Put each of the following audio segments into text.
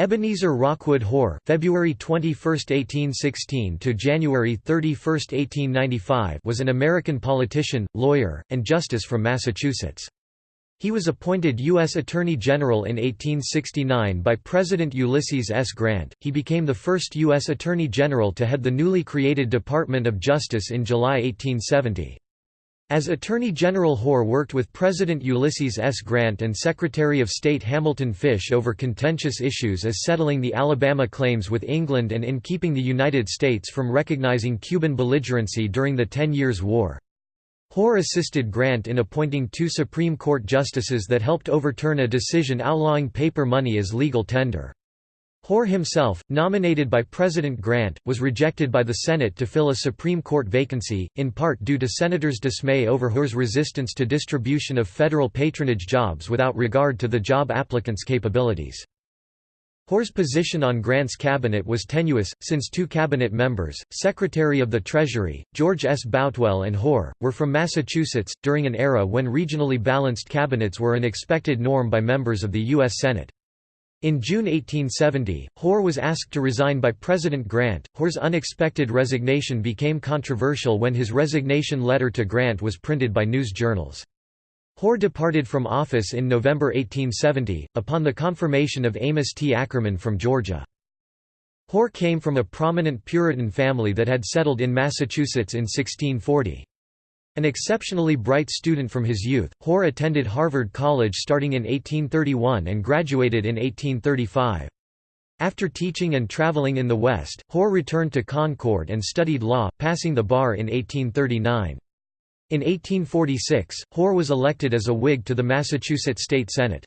Ebenezer Rockwood Hoar February 21, 1816 to January 31, 1895 was an American politician, lawyer, and justice from Massachusetts. He was appointed U.S. Attorney General in 1869 by President Ulysses S. Grant. He became the first U.S. Attorney General to head the newly created Department of Justice in July 1870. As Attorney General Hoar worked with President Ulysses S. Grant and Secretary of State Hamilton Fish over contentious issues as settling the Alabama claims with England and in keeping the United States from recognizing Cuban belligerency during the Ten Years' War. Hoar assisted Grant in appointing two Supreme Court justices that helped overturn a decision outlawing paper money as legal tender. Hoar himself, nominated by President Grant, was rejected by the Senate to fill a Supreme Court vacancy, in part due to senators' dismay over Hoar's resistance to distribution of federal patronage jobs without regard to the job applicants' capabilities. Hoar's position on Grant's cabinet was tenuous, since two cabinet members, Secretary of the Treasury, George S. Boutwell and Hoar, were from Massachusetts, during an era when regionally balanced cabinets were an expected norm by members of the U.S. Senate. In June 1870, Hoar was asked to resign by President Grant. Hoar's unexpected resignation became controversial when his resignation letter to Grant was printed by news journals. Hoar departed from office in November 1870, upon the confirmation of Amos T. Ackerman from Georgia. Hoar came from a prominent Puritan family that had settled in Massachusetts in 1640. An exceptionally bright student from his youth, Hoar attended Harvard College starting in 1831 and graduated in 1835. After teaching and traveling in the West, Hoar returned to Concord and studied law, passing the bar in 1839. In 1846, Hoar was elected as a Whig to the Massachusetts State Senate.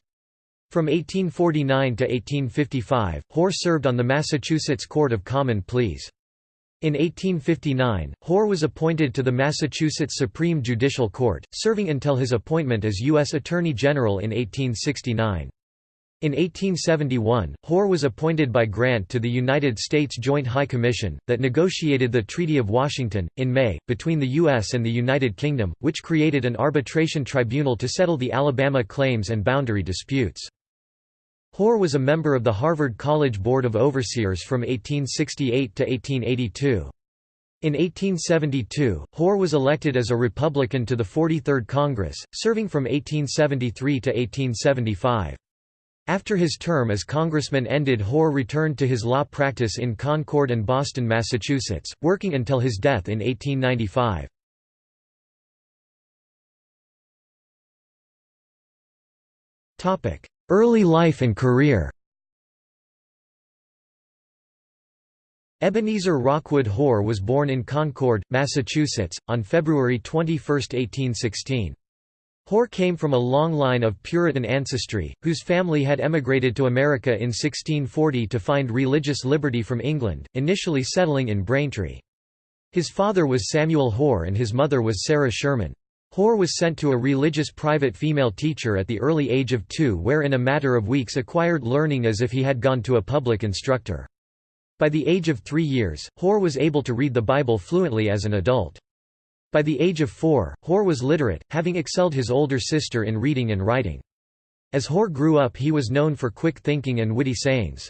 From 1849 to 1855, Hoar served on the Massachusetts Court of Common Pleas. In 1859, Hoar was appointed to the Massachusetts Supreme Judicial Court, serving until his appointment as U.S. Attorney General in 1869. In 1871, Hoar was appointed by Grant to the United States Joint High Commission, that negotiated the Treaty of Washington, in May, between the U.S. and the United Kingdom, which created an arbitration tribunal to settle the Alabama claims and boundary disputes. Hoar was a member of the Harvard College Board of Overseers from 1868 to 1882. In 1872, Hoar was elected as a Republican to the 43rd Congress, serving from 1873 to 1875. After his term as congressman ended Hoar returned to his law practice in Concord and Boston, Massachusetts, working until his death in 1895. Early life and career Ebenezer Rockwood Hoar was born in Concord, Massachusetts, on February 21, 1816. Hoar came from a long line of Puritan ancestry, whose family had emigrated to America in 1640 to find religious liberty from England, initially settling in Braintree. His father was Samuel Hoar and his mother was Sarah Sherman. Hoar was sent to a religious private female teacher at the early age of two where in a matter of weeks acquired learning as if he had gone to a public instructor. By the age of three years, Hoar was able to read the Bible fluently as an adult. By the age of four, Hoar was literate, having excelled his older sister in reading and writing. As Hoar grew up he was known for quick thinking and witty sayings.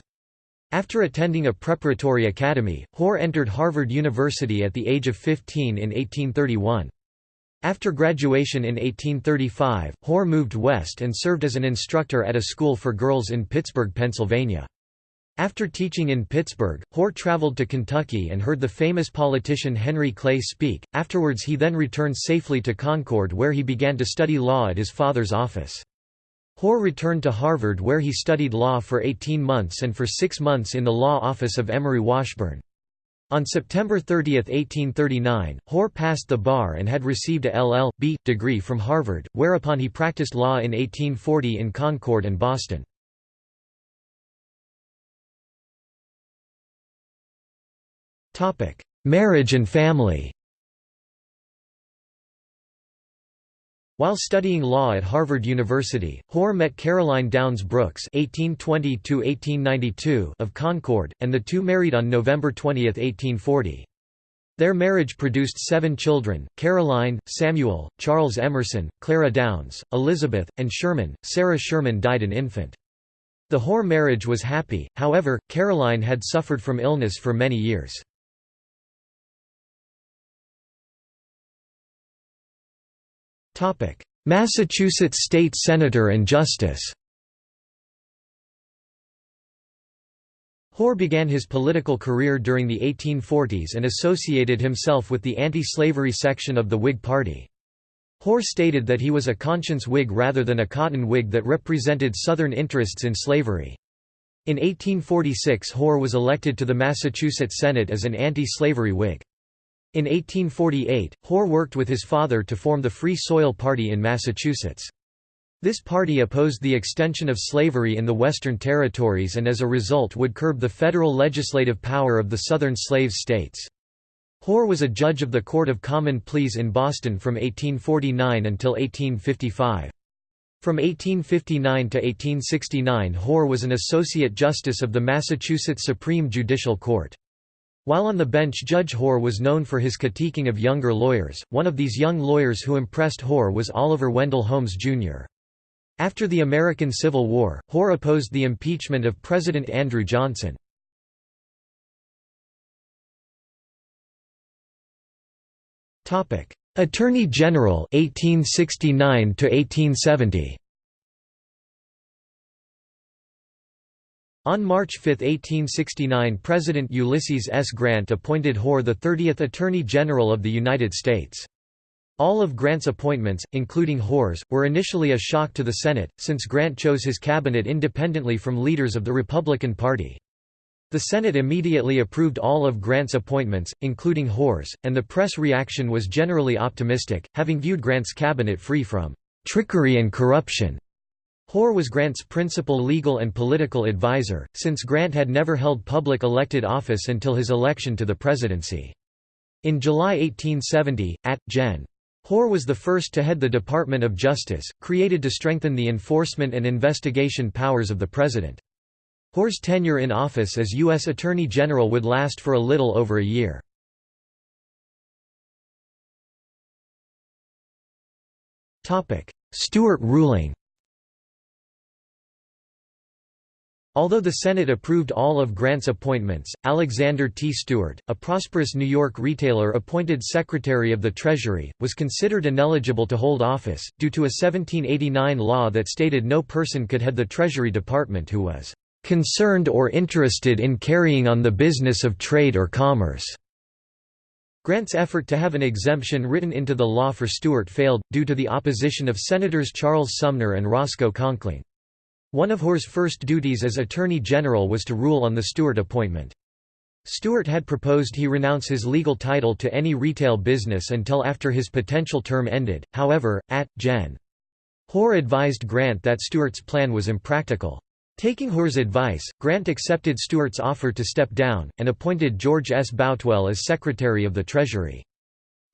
After attending a preparatory academy, Hoar entered Harvard University at the age of 15 in 1831. After graduation in 1835, Hoar moved west and served as an instructor at a school for girls in Pittsburgh, Pennsylvania. After teaching in Pittsburgh, Hoar traveled to Kentucky and heard the famous politician Henry Clay speak. Afterwards, he then returned safely to Concord where he began to study law at his father's office. Hoar returned to Harvard where he studied law for 18 months and for six months in the law office of Emory Washburn. On September 30, 1839, Hoar passed the bar and had received a LL.B. degree from Harvard, whereupon he practiced law in 1840 in Concord and Boston. Marriage and family While studying law at Harvard University, Hoar met Caroline Downs Brooks (1820–1892) of Concord, and the two married on November 20, 1840. Their marriage produced seven children: Caroline, Samuel, Charles Emerson, Clara Downs, Elizabeth, and Sherman. Sarah Sherman died an infant. The Hoar marriage was happy, however, Caroline had suffered from illness for many years. Massachusetts state senator and justice Hoar began his political career during the 1840s and associated himself with the anti-slavery section of the Whig Party. Hoar stated that he was a conscience Whig rather than a cotton Whig that represented Southern interests in slavery. In 1846 Hoar was elected to the Massachusetts Senate as an anti-slavery Whig. In 1848, Hoar worked with his father to form the Free Soil Party in Massachusetts. This party opposed the extension of slavery in the Western Territories and as a result would curb the federal legislative power of the Southern slave states. Hoar was a judge of the Court of Common Pleas in Boston from 1849 until 1855. From 1859 to 1869 Hoar was an Associate Justice of the Massachusetts Supreme Judicial Court. While on the bench Judge Hoar was known for his critiquing of younger lawyers, one of these young lawyers who impressed Hoar was Oliver Wendell Holmes, Jr. After the American Civil War, Hoar opposed the impeachment of President Andrew Johnson. Attorney General 1869 to 1870 On March 5, 1869 President Ulysses S. Grant appointed Hoar the 30th Attorney General of the United States. All of Grant's appointments, including Hoar's, were initially a shock to the Senate, since Grant chose his cabinet independently from leaders of the Republican Party. The Senate immediately approved all of Grant's appointments, including Hoar's, and the press reaction was generally optimistic, having viewed Grant's cabinet free from trickery and corruption. Hoar was Grant's principal legal and political advisor, since Grant had never held public elected office until his election to the presidency. In July 1870, at Gen. Hoar was the first to head the Department of Justice, created to strengthen the enforcement and investigation powers of the President. Hoar's tenure in office as U.S. Attorney General would last for a little over a year. Stewart ruling Although the Senate approved all of Grant's appointments, Alexander T. Stewart, a prosperous New York retailer appointed Secretary of the Treasury, was considered ineligible to hold office, due to a 1789 law that stated no person could head the Treasury Department who was "...concerned or interested in carrying on the business of trade or commerce." Grant's effort to have an exemption written into the law for Stewart failed, due to the opposition of Senators Charles Sumner and Roscoe Conkling. One of Hoar's first duties as Attorney General was to rule on the Stewart appointment. Stewart had proposed he renounce his legal title to any retail business until after his potential term ended, however, at, Gen. Hoar advised Grant that Stewart's plan was impractical. Taking Hoar's advice, Grant accepted Stewart's offer to step down, and appointed George S. Boutwell as Secretary of the Treasury.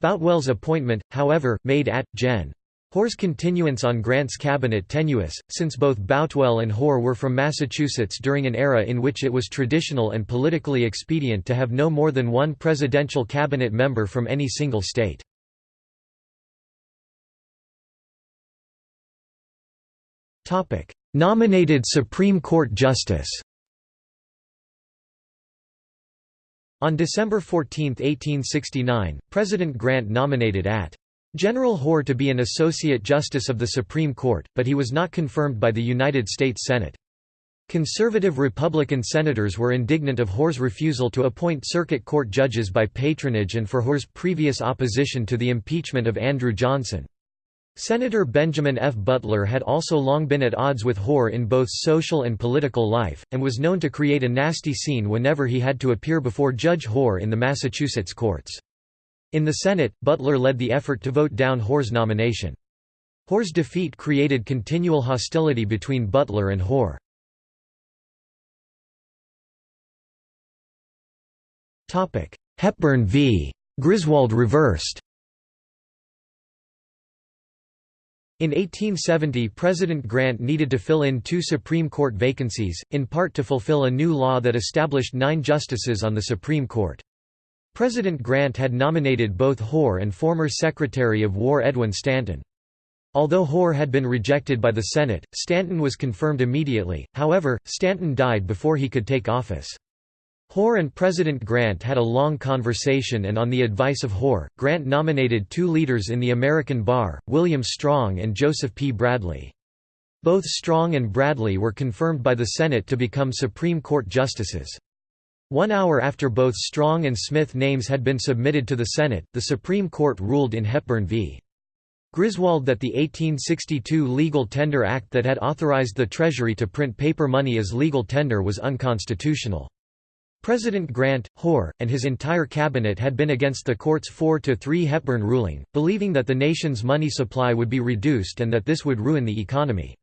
Boutwell's appointment, however, made at, Gen. Hoar's continuance on Grant's cabinet tenuous, since both Boutwell and Hoar were from Massachusetts during an era in which it was traditional and politically expedient to have no more than one presidential cabinet member from any single state. Nominated Supreme Court Justice On December 14, 1869, President Grant nominated at General Hoar to be an Associate Justice of the Supreme Court, but he was not confirmed by the United States Senate. Conservative Republican senators were indignant of Hoar's refusal to appoint circuit court judges by patronage and for Hoar's previous opposition to the impeachment of Andrew Johnson. Senator Benjamin F. Butler had also long been at odds with Hoar in both social and political life, and was known to create a nasty scene whenever he had to appear before Judge Hoar in the Massachusetts courts. In the Senate, Butler led the effort to vote down Hoar's nomination. Hoar's defeat created continual hostility between Butler and Hoar. Hepburn v. Griswold reversed In 1870 President Grant needed to fill in two Supreme Court vacancies, in part to fulfill a new law that established nine justices on the Supreme Court. President Grant had nominated both Hoar and former Secretary of War Edwin Stanton. Although Hoar had been rejected by the Senate, Stanton was confirmed immediately, however, Stanton died before he could take office. Hoar and President Grant had a long conversation and on the advice of Hoar, Grant nominated two leaders in the American bar, William Strong and Joseph P. Bradley. Both Strong and Bradley were confirmed by the Senate to become Supreme Court justices. One hour after both Strong and Smith names had been submitted to the Senate, the Supreme Court ruled in Hepburn v. Griswold that the 1862 Legal Tender Act that had authorized the Treasury to print paper money as legal tender was unconstitutional. President Grant, Hoar, and his entire cabinet had been against the court's 4–3 Hepburn ruling, believing that the nation's money supply would be reduced and that this would ruin the economy.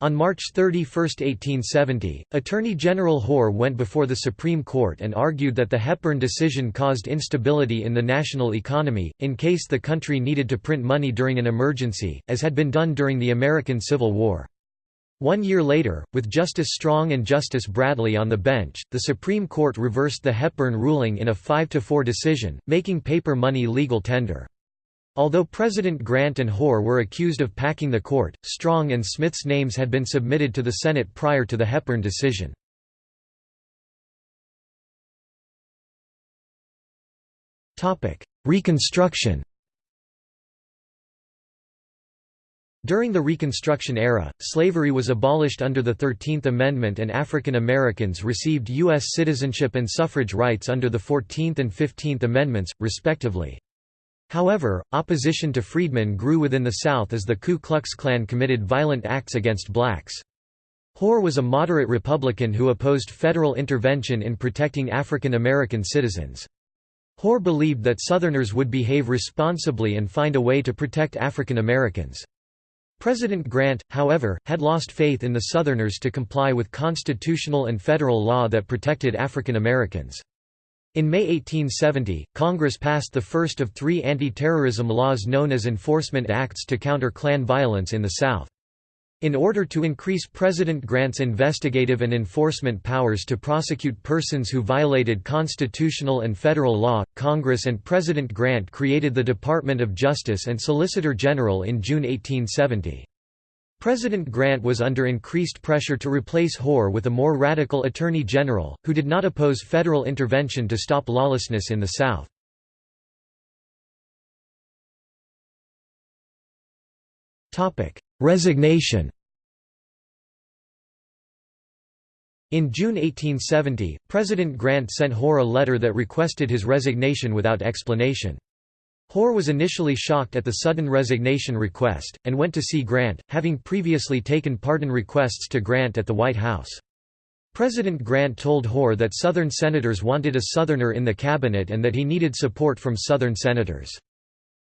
On March 31, 1870, Attorney General Hoar went before the Supreme Court and argued that the Hepburn decision caused instability in the national economy, in case the country needed to print money during an emergency, as had been done during the American Civil War. One year later, with Justice Strong and Justice Bradley on the bench, the Supreme Court reversed the Hepburn ruling in a 5–4 decision, making paper money legal tender. Although President Grant and Hoar were accused of packing the court, Strong and Smith's names had been submitted to the Senate prior to the Hepburn decision. Reconstruction During the Reconstruction era, slavery was abolished under the Thirteenth Amendment and African Americans received U.S. citizenship and suffrage rights under the Fourteenth and Fifteenth Amendments, respectively. However, opposition to freedmen grew within the South as the Ku Klux Klan committed violent acts against blacks. Hoar was a moderate Republican who opposed federal intervention in protecting African American citizens. Hoar believed that Southerners would behave responsibly and find a way to protect African Americans. President Grant, however, had lost faith in the Southerners to comply with constitutional and federal law that protected African Americans. In May 1870, Congress passed the first of three anti-terrorism laws known as Enforcement Acts to counter Klan violence in the South. In order to increase President Grant's investigative and enforcement powers to prosecute persons who violated constitutional and federal law, Congress and President Grant created the Department of Justice and Solicitor General in June 1870. President Grant was under increased pressure to replace Hoar with a more radical Attorney General, who did not oppose federal intervention to stop lawlessness in the South. Resignation In June 1870, President Grant sent Hoar a letter that requested his resignation without explanation. Hoar was initially shocked at the sudden resignation request, and went to see Grant, having previously taken pardon requests to Grant at the White House. President Grant told Hoar that Southern senators wanted a Southerner in the cabinet and that he needed support from Southern senators.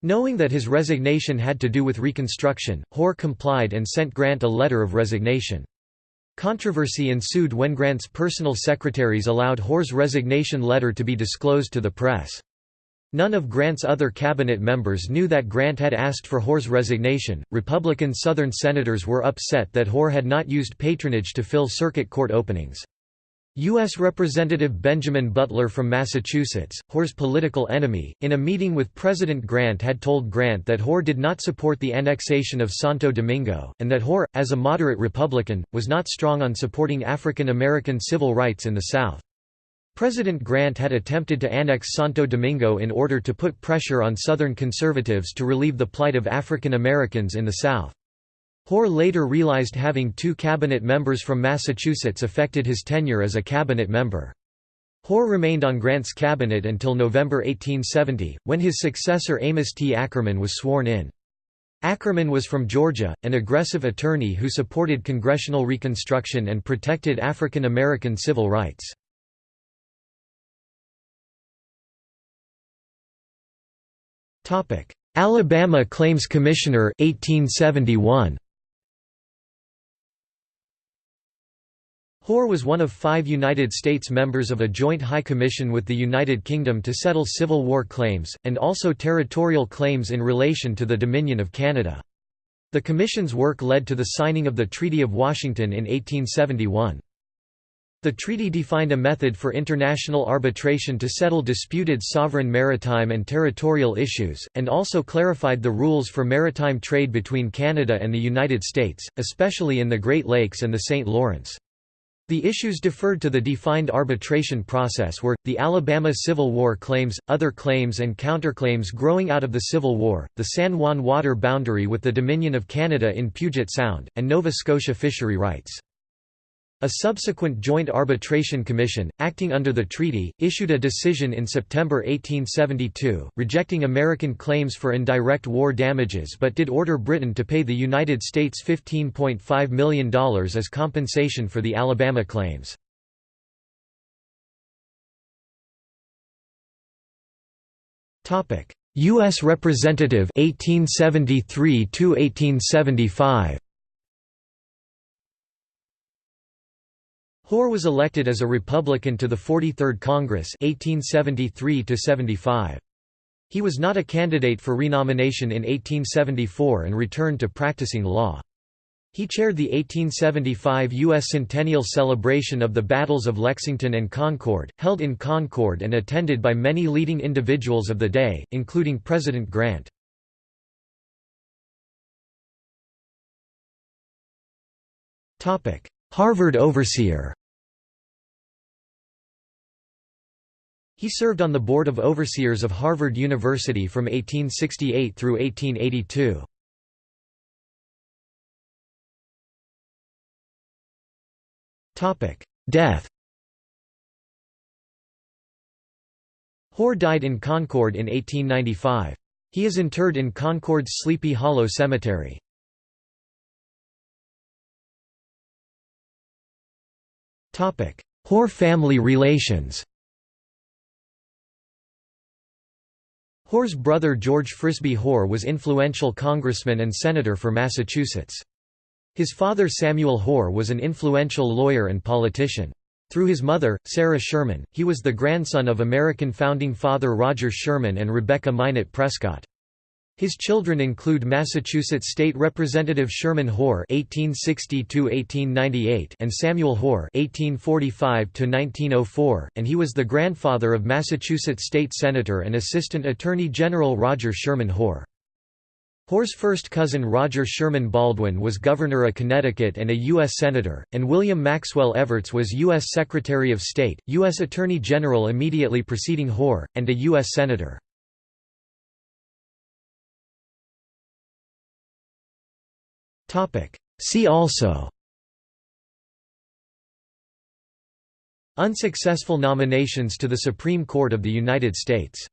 Knowing that his resignation had to do with Reconstruction, Hoar complied and sent Grant a letter of resignation. Controversy ensued when Grant's personal secretaries allowed Hoar's resignation letter to be disclosed to the press. None of Grant's other cabinet members knew that Grant had asked for Hoar's resignation. Republican Southern senators were upset that Hoar had not used patronage to fill circuit court openings. U.S. Representative Benjamin Butler from Massachusetts, Hoar's political enemy, in a meeting with President Grant had told Grant that Hoar did not support the annexation of Santo Domingo, and that Hoar, as a moderate Republican, was not strong on supporting African American civil rights in the South. President Grant had attempted to annex Santo Domingo in order to put pressure on Southern conservatives to relieve the plight of African Americans in the South. Hoar later realized having two cabinet members from Massachusetts affected his tenure as a cabinet member. Hoar remained on Grant's cabinet until November 1870, when his successor Amos T. Ackerman was sworn in. Ackerman was from Georgia, an aggressive attorney who supported congressional reconstruction and protected African American civil rights. Alabama Claims Commissioner 1871. Hoar was one of five United States members of a joint high commission with the United Kingdom to settle Civil War claims, and also territorial claims in relation to the Dominion of Canada. The Commission's work led to the signing of the Treaty of Washington in 1871. The treaty defined a method for international arbitration to settle disputed sovereign maritime and territorial issues, and also clarified the rules for maritime trade between Canada and the United States, especially in the Great Lakes and the St. Lawrence. The issues deferred to the defined arbitration process were, the Alabama Civil War claims, other claims and counterclaims growing out of the Civil War, the San Juan water boundary with the Dominion of Canada in Puget Sound, and Nova Scotia fishery rights. A subsequent Joint Arbitration Commission, acting under the treaty, issued a decision in September 1872, rejecting American claims for indirect war damages but did order Britain to pay the United States $15.5 million as compensation for the Alabama claims. U.S. Representative 1873 1875 Hoar was elected as a Republican to the 43rd Congress 1873 -75. He was not a candidate for renomination in 1874 and returned to practicing law. He chaired the 1875 U.S. Centennial celebration of the Battles of Lexington and Concord, held in Concord and attended by many leading individuals of the day, including President Grant. Harvard overseer He served on the Board of Overseers of Harvard University from 1868 through 1882. Death Hoar died in Concord in 1895. He is interred in Concord's Sleepy Hollow Cemetery. Hoar family relations Hoar's brother George Frisbee Hoar was influential congressman and senator for Massachusetts. His father Samuel Hoar was an influential lawyer and politician. Through his mother, Sarah Sherman, he was the grandson of American founding father Roger Sherman and Rebecca Minot Prescott. His children include Massachusetts State Representative Sherman Hoar (1860–1898) and Samuel Hoar (1845–1904), and he was the grandfather of Massachusetts State Senator and Assistant Attorney General Roger Sherman Hoar. Hoar's first cousin Roger Sherman Baldwin was governor of Connecticut and a U.S. Senator, and William Maxwell Evarts was U.S. Secretary of State, U.S. Attorney General immediately preceding Hoar, and a U.S. Senator. See also. Unsuccessful nominations to the Supreme Court of the United States